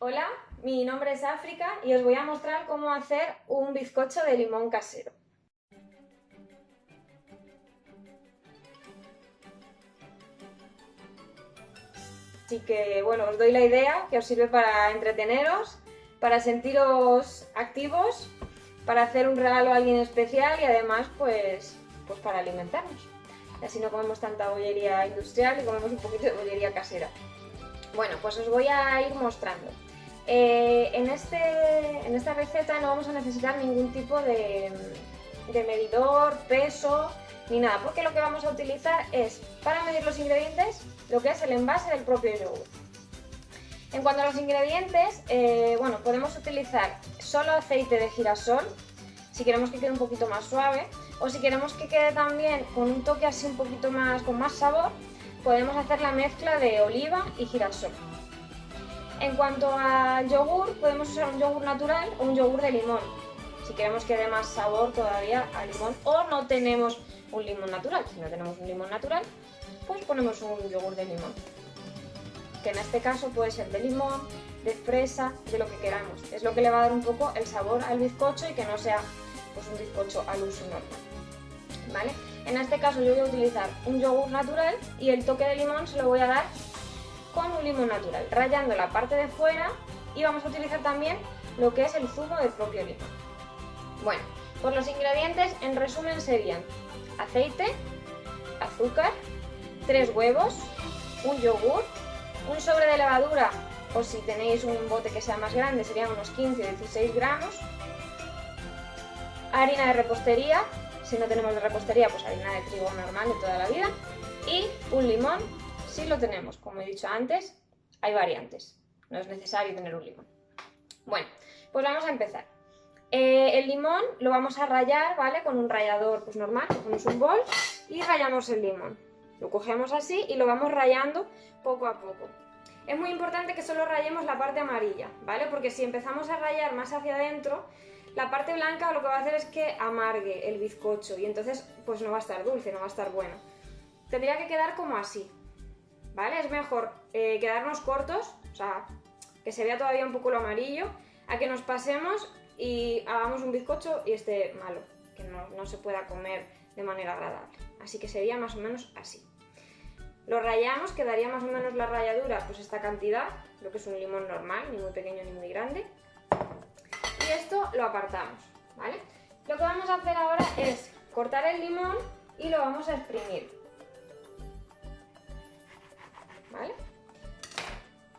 Hola, mi nombre es África y os voy a mostrar cómo hacer un bizcocho de limón casero. Así que bueno, os doy la idea que os sirve para entreteneros, para sentiros activos, para hacer un regalo a alguien especial y además pues, pues para alimentarnos. Y así no comemos tanta bollería industrial y comemos un poquito de bollería casera. Bueno, pues os voy a ir mostrando. Eh, en, este, en esta receta no vamos a necesitar ningún tipo de, de medidor, peso, ni nada, porque lo que vamos a utilizar es, para medir los ingredientes, lo que es el envase del propio yogur. En cuanto a los ingredientes, eh, bueno, podemos utilizar solo aceite de girasol, si queremos que quede un poquito más suave, o si queremos que quede también con un toque así un poquito más, con más sabor, podemos hacer la mezcla de oliva y girasol. En cuanto al yogur, podemos usar un yogur natural o un yogur de limón, si queremos que dé más sabor todavía al limón, o no tenemos un limón natural. Si no tenemos un limón natural, pues ponemos un yogur de limón. Que en este caso puede ser de limón, de fresa, de lo que queramos. Es lo que le va a dar un poco el sabor al bizcocho y que no sea pues, un bizcocho al uso normal. ¿Vale? En este caso yo voy a utilizar un yogur natural y el toque de limón se lo voy a dar con un limón natural, rayando la parte de fuera y vamos a utilizar también lo que es el zumo del propio limón. Bueno, pues los ingredientes en resumen serían aceite, azúcar, tres huevos, un yogur, un sobre de levadura o si tenéis un bote que sea más grande serían unos 15 o 16 gramos, harina de repostería, si no tenemos de repostería pues harina de trigo normal de toda la vida. Y un limón si lo tenemos, como he dicho antes, hay variantes, no es necesario tener un limón. Bueno, pues vamos a empezar. Eh, el limón lo vamos a rayar, ¿vale? Con un rallador pues normal, cogemos un bol y rayamos el limón. Lo cogemos así y lo vamos rayando poco a poco. Es muy importante que solo rayemos la parte amarilla, ¿vale? Porque si empezamos a rayar más hacia adentro, la parte blanca lo que va a hacer es que amargue el bizcocho y entonces pues no va a estar dulce, no va a estar bueno. Tendría que quedar como así, ¿vale? Es mejor eh, quedarnos cortos, o sea, que se vea todavía un poco lo amarillo, a que nos pasemos y hagamos un bizcocho y esté malo, que no, se pueda comer de manera agradable. Así que sería más o menos así. Lo rayamos, quedaría más o menos la ralladura, pues esta cantidad, lo que es un limón normal, ni muy pequeño ni muy grande. Y esto lo apartamos, ¿vale? Lo que vamos a hacer ahora es cortar el limón y lo vamos a exprimir. ¿Vale?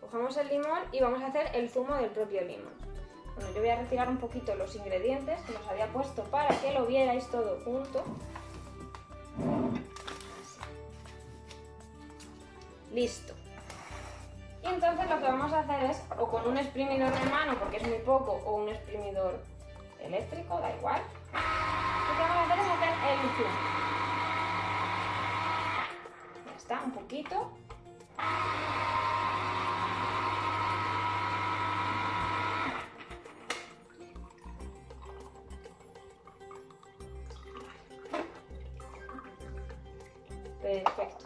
Cogemos el limón y vamos a hacer el zumo del propio limón. Bueno, yo voy a retirar un poquito los ingredientes que los había puesto para que lo vierais todo junto. Listo. Y entonces lo que vamos a hacer es, o con un exprimidor de mano, porque es muy poco, o un exprimidor eléctrico, da igual. Lo que vamos a hacer es hacer el zumo. Ya está, un poquito. Perfecto.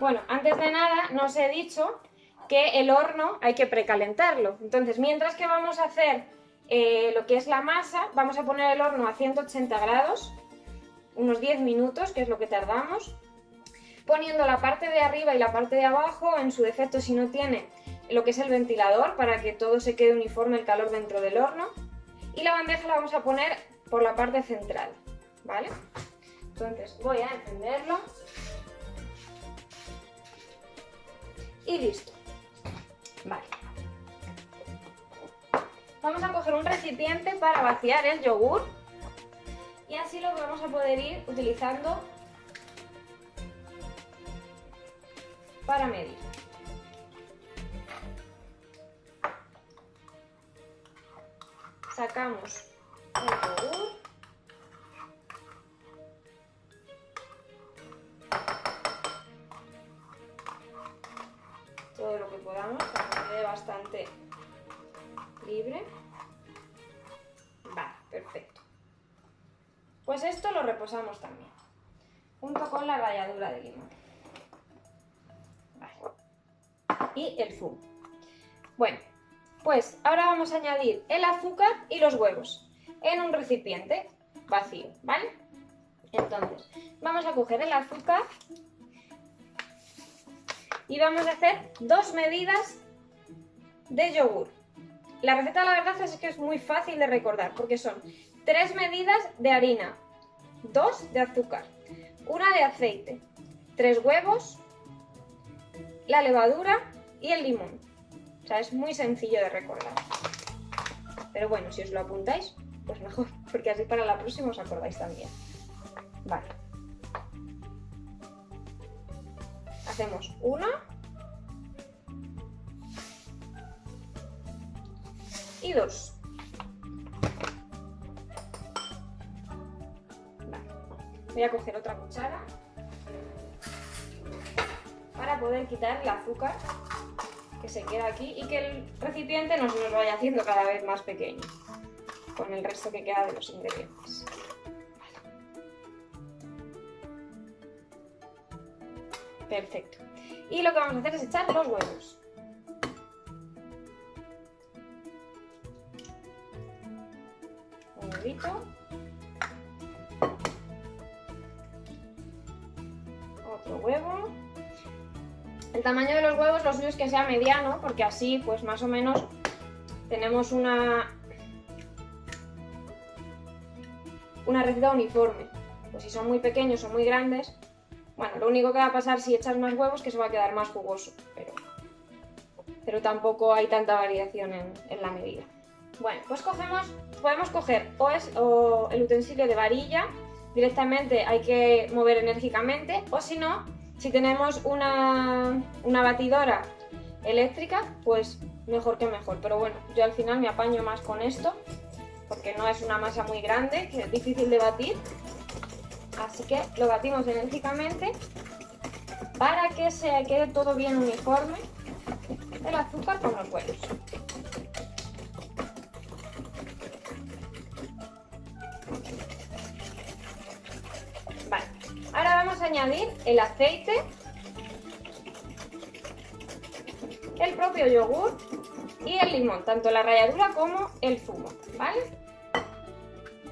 Bueno, antes de nada no os he dicho que el horno hay que precalentarlo. Entonces, mientras que vamos a hacer eh, lo que es la masa, vamos a poner el horno a 180 grados, unos 10 minutos, que es lo que tardamos, poniendo la parte de arriba y la parte de abajo, en su defecto si no tiene lo que es el ventilador, para que todo se quede uniforme el calor dentro del horno, y la bandeja la vamos a poner por la parte central, ¿vale? Entonces voy a encenderlo. Y listo. Vale. Vamos a coger un recipiente para vaciar el yogur. Y así lo vamos a poder ir utilizando para medir. Sacamos el yogur. todo lo que podamos para que quede bastante libre. Vale, perfecto. Pues esto lo reposamos también, junto con la ralladura de limón. Y el zumo. Bueno, pues ahora vamos a añadir el azúcar y los huevos en un recipiente vacío, ¿vale? Entonces, vamos a coger el azúcar y vamos a hacer dos medidas de yogur. La receta la verdad es que es muy fácil de recordar porque son tres medidas de harina, dos de azúcar, una de aceite, tres huevos, la levadura y el limón. O sea, es muy sencillo de recordar. Pero bueno, si os lo apuntáis, pues mejor, porque así para la próxima os acordáis también. Vale. Hacemos una. Y dos. Voy a coger otra cuchara para poder quitar el azúcar que se queda aquí y que el recipiente no se nos vaya haciendo cada vez más pequeño con el resto que queda de los ingredientes. Perfecto. Y lo que vamos a hacer es echar los huevos. Es que sea mediano, porque así pues más o menos tenemos una, una receta uniforme. Pues si son muy pequeños o muy grandes, bueno, lo único que va a pasar si echas más huevos es que se va a quedar más jugoso, pero, pero tampoco hay tanta variación en, la medida. Bueno, pues cogemos, podemos coger o, es, o el utensilio de varilla, directamente hay que mover enérgicamente, o si no, si tenemos una, una batidora eléctrica, pues mejor que mejor. Pero bueno, yo al final me apaño más con esto, porque no es una masa muy grande, que es difícil de batir. Así que lo batimos enérgicamente para que se quede todo bien uniforme el azúcar con los huevos. Añadir el aceite, el propio yogur y el limón, tanto la ralladura como el zumo, ¿vale?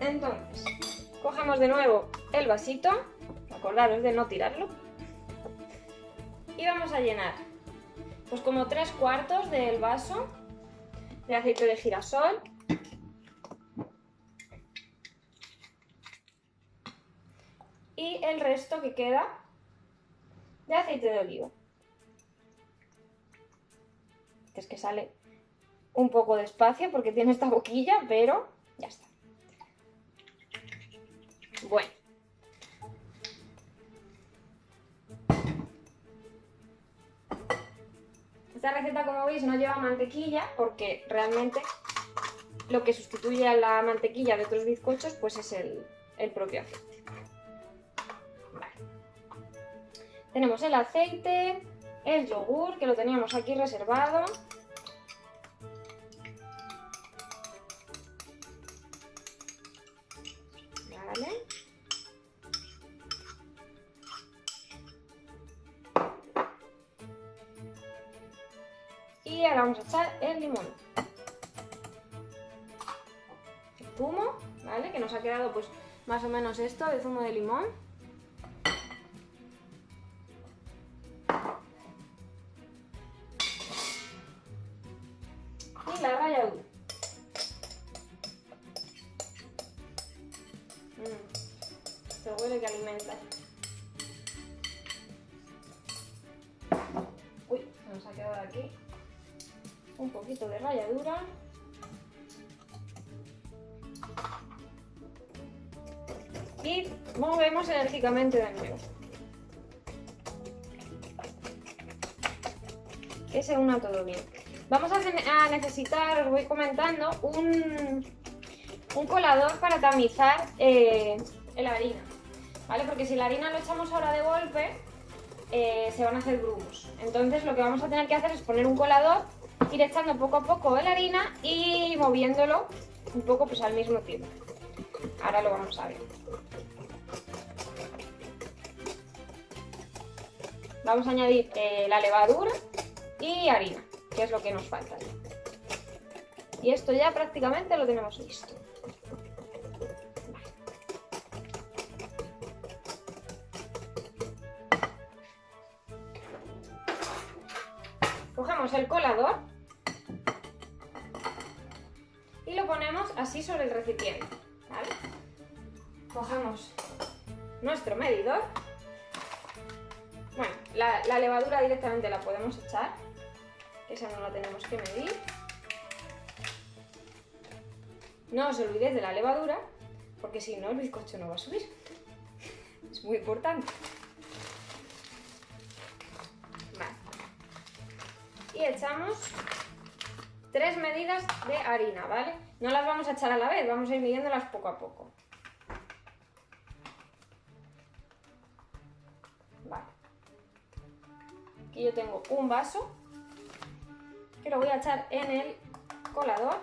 Entonces, cogemos de nuevo el vasito, acordaros de no tirarlo, y vamos a llenar, pues como tres cuartos del vaso de aceite de girasol, resto que queda de aceite de oliva. Es que sale un poco despacio porque tiene esta boquilla, pero ya está. Bueno. Esta receta, como veis, no lleva mantequilla porque realmente lo que sustituye a la mantequilla de otros bizcochos pues es el, el propio aceite. Tenemos el aceite, el yogur, que lo teníamos aquí reservado, Y ahora vamos a echar el limón. El zumo, ¿vale? Que nos ha quedado pues más o menos esto de zumo de limón. Se huele que alimenta. Uy, nos ha quedado aquí un poquito de ralladura. Y movemos enérgicamente de nuevo. Que se una todo bien. Vamos a, necesitar, os voy comentando, un, un colador para tamizar eh, la harina. ¿Vale? Porque si la harina lo echamos ahora de golpe, eh, se van a hacer grumos. Entonces lo que vamos a tener que hacer es poner un colador ir echando poco a poco la harina y moviéndolo un poco pues al mismo tiempo. Ahora lo vamos a ver. Vamos a añadir eh, la levadura y harina, que es lo que nos falta. Y esto ya prácticamente lo tenemos listo. Cogemos el colador y lo ponemos así sobre el recipiente. Cogemos nuestro medidor. Bueno, la, levadura directamente la podemos echar, esa no la tenemos que medir. No os olvidéis de la levadura, porque si no el bizcocho no va a subir. Es muy importante. Y echamos tres medidas de harina, ¿vale? No las vamos a echar a la vez, vamos a ir midiéndolas poco a poco. Vale. Aquí yo tengo un vaso que lo voy a echar en el colador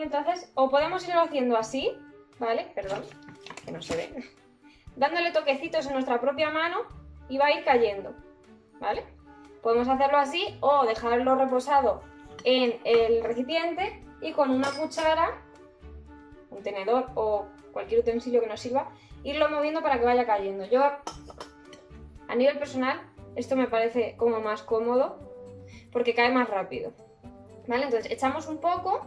Y entonces, o podemos irlo haciendo así, ¿vale? Perdón, que no se ve. Dándole toquecitos en nuestra propia mano y va a ir cayendo, ¿vale? Podemos hacerlo así o dejarlo reposado en el recipiente y con una cuchara, un tenedor o cualquier utensilio que nos sirva, irlo moviendo para que vaya cayendo. Yo, a nivel personal, esto me parece como más cómodo porque cae más rápido. ¿Vale? Entonces echamos un poco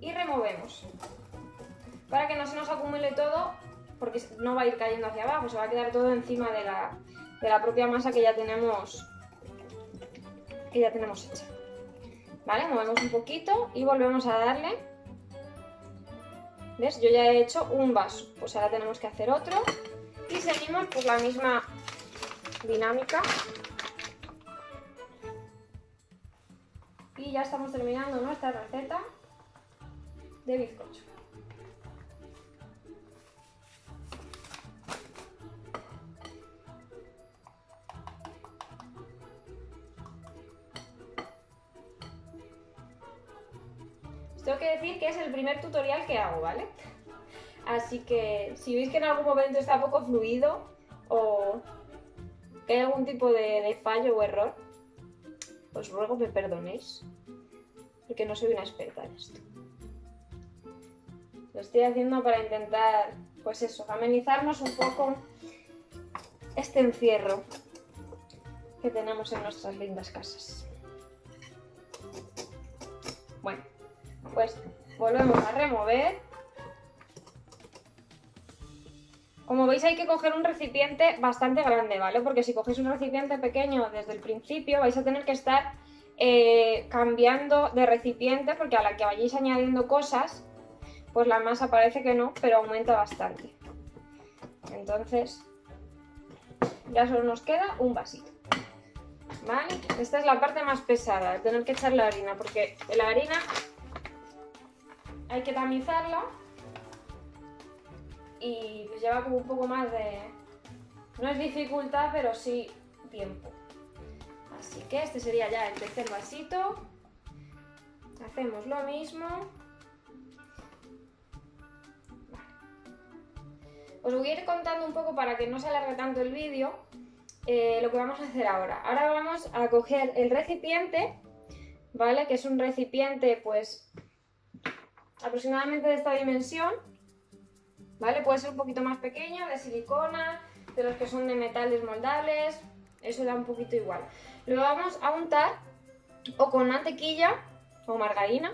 y removemos. Para que no se nos acumule todo, porque no va a ir cayendo hacia abajo, se va a quedar todo encima de la, propia masa que ya tenemos que ya tenemos hecha. ¿Vale? Movemos un poquito y volvemos a darle. ¿Ves? Yo ya he hecho un vaso, pues ahora tenemos que hacer otro. Y seguimos por la misma dinámica. Y ya estamos terminando nuestra receta de bizcocho. Tengo que decir que es el primer tutorial que hago, ¿vale? Así que si veis que en algún momento está poco fluido o hay algún tipo de, fallo o error, os ruego que me perdonéis, porque no soy una experta en esto. Lo estoy haciendo para intentar, pues eso, amenizarnos un poco este encierro que tenemos en nuestras lindas casas. Bueno, pues volvemos a remover. Como veis hay que coger un recipiente bastante grande, ¿vale? Porque si cogéis un recipiente pequeño desde el principio vais a tener que estar eh, cambiando de recipiente porque a la que vayáis añadiendo cosas pues la masa parece que no, pero aumenta bastante. Entonces, ya solo nos queda un vasito. ¿Vale? Esta es la parte más pesada, tener que echar la harina, porque la harina hay que tamizarla y pues lleva como un poco más de... No es dificultad, pero sí tiempo. Así que este sería ya el tercer vasito. Hacemos lo mismo. Os voy a ir contando un poco para que no se alargue tanto el vídeo eh, lo que vamos a hacer ahora. Ahora vamos a coger el recipiente, ¿vale? Que es un recipiente, pues, aproximadamente de esta dimensión, ¿vale? Puede ser un poquito más pequeño, de silicona, de los que son de metales moldables, eso da un poquito igual. Lo vamos a untar o con mantequilla o margarina,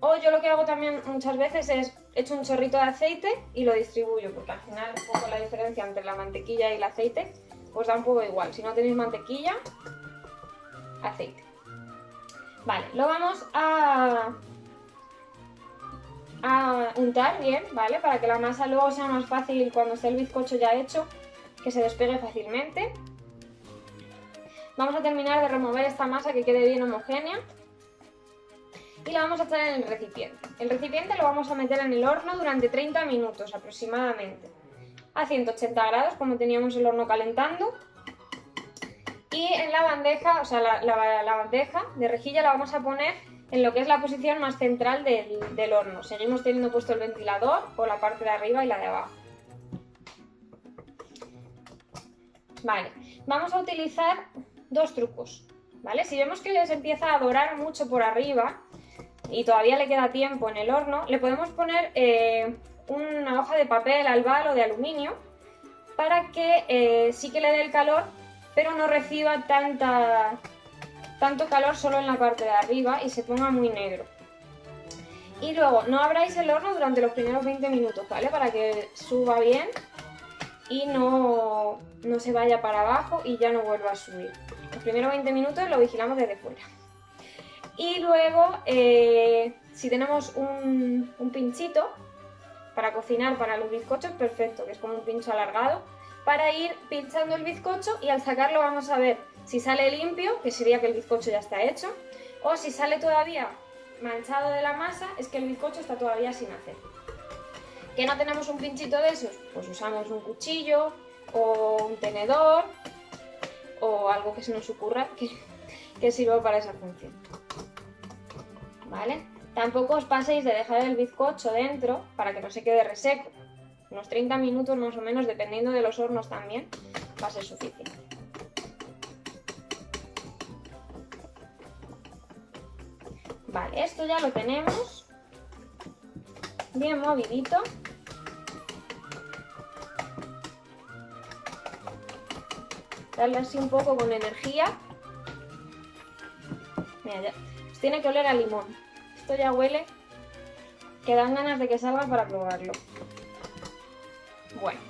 o yo lo que hago también muchas veces es echo un chorrito de aceite y lo distribuyo, porque al final un poco la diferencia entre la mantequilla y el aceite pues da un poco igual. Si no tenéis mantequilla, aceite. Vale, lo vamos a, a untar bien, ¿vale? Para que la masa luego sea más fácil cuando esté el bizcocho ya hecho, que se despegue fácilmente. Vamos a terminar de remover esta masa que quede bien homogénea y la vamos a echar en el recipiente. El recipiente lo vamos a meter en el horno durante 30 minutos aproximadamente a 180 grados como teníamos el horno calentando y en la bandeja, o sea la, bandeja de rejilla la vamos a poner en lo que es la posición más central del, del horno. Seguimos teniendo puesto el ventilador por la parte de arriba y la de abajo. Vale, vamos a utilizar dos trucos, ¿vale? Si vemos que se empieza a dorar mucho por arriba y todavía le queda tiempo en el horno, le podemos poner eh, una hoja de papel albal o de aluminio para que eh, sí que le dé el calor, pero no reciba tanta, tanto calor solo en la parte de arriba y se ponga muy negro. Y luego, no abráis el horno durante los primeros 20 minutos, ¿vale? Para que suba bien y no, se vaya para abajo y ya no vuelva a subir. Los primeros 20 minutos lo vigilamos desde fuera. Y luego, eh, si tenemos un, un pinchito para cocinar para los bizcochos, perfecto, que es como un pincho alargado, para ir pinchando el bizcocho y al sacarlo vamos a ver si sale limpio, que sería que el bizcocho ya está hecho, o si sale todavía manchado de la masa, es que el bizcocho está todavía sin hacer. ¿Que no tenemos un pinchito de esos? Pues usamos un cuchillo o un tenedor o algo que se nos ocurra que, que sirva para esa función. ¿Vale? Tampoco os paséis de dejar el bizcocho dentro para que no se quede reseco. Unos 30 minutos más o menos, dependiendo de los hornos también, va a ser suficiente. Vale, esto ya lo tenemos bien movidito. Darle así un poco con energía. Mira, ya. Tiene que oler a limón. Esto ya huele que dan ganas de que salga para probarlo. Bueno.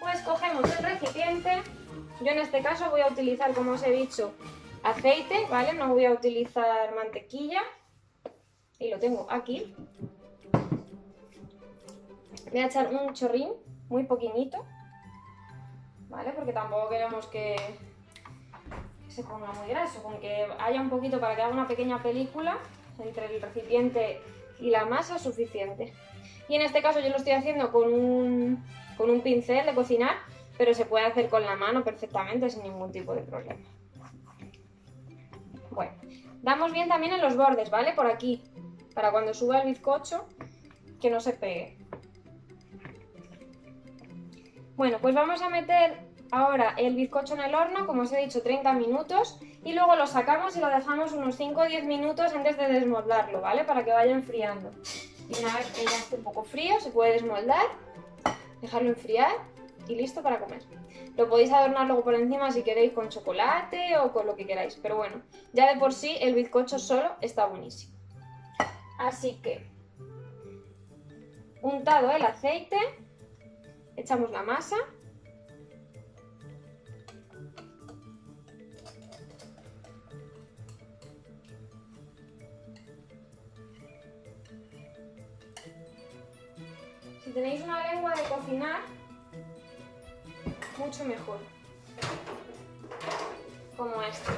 Pues cogemos el recipiente. Yo en este caso voy a utilizar, como os he dicho, aceite, ¿vale? No voy a utilizar mantequilla. Y lo tengo aquí. Voy a echar un chorrín muy poquitito. ¿vale? Porque tampoco queremos que, se ponga muy graso, con que haya un poquito para que haga una pequeña película entre el recipiente y la masa suficiente. Y en este caso yo lo estoy haciendo con un, con un pincel de cocinar, pero se puede hacer con la mano perfectamente sin ningún tipo de problema. Damos bien también en los bordes, ¿vale? Por aquí, para cuando suba el bizcocho, que no se pegue. Bueno, pues vamos a meter ahora el bizcocho en el horno, como os he dicho, 30 minutos y luego lo sacamos y lo dejamos unos 5 o 10 minutos antes de desmoldarlo, ¿vale? Para que vaya enfriando. Y una vez que ya esté un poco frío, se puede desmoldar, dejarlo enfriar y listo para comer. Lo podéis adornar luego por encima si queréis con chocolate o con lo que queráis, pero bueno, ya de por sí el bizcocho solo está buenísimo. Así que, untado el aceite, echamos la masa. Si tenéis una lengua de cocinar, mucho mejor. Como esta,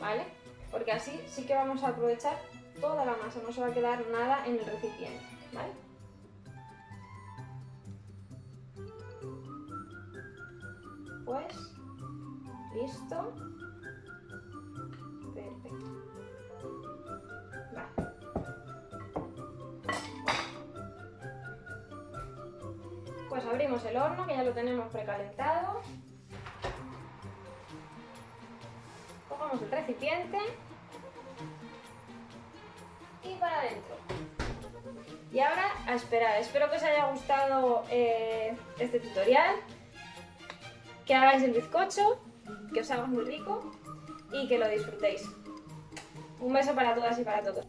¿vale? Porque así sí que vamos a aprovechar toda la masa, no se va a quedar nada en el recipiente, ¿vale? pues listo abrimos el horno que ya lo tenemos precalentado. Cogemos el recipiente. Y para adentro. Y ahora a esperar, espero que os haya gustado eh, este tutorial. Que hagáis el bizcocho, que os haga muy rico y que lo disfrutéis. Un beso para todas y para todos.